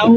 Aú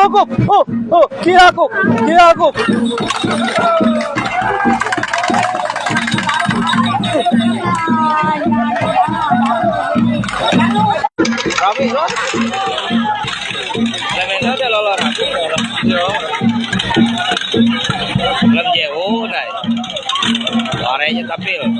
aku. Oh, oh, aku. Kira aku. Rapi lo. Lemeno de lolo rapi. Yo. da pena.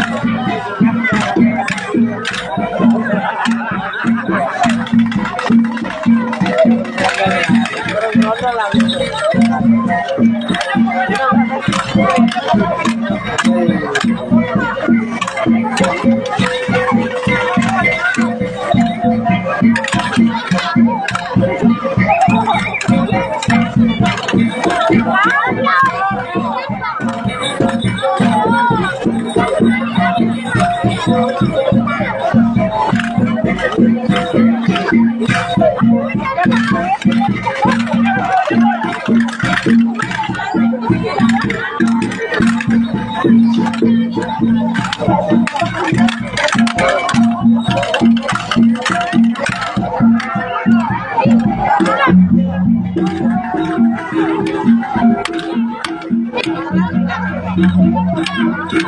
Thank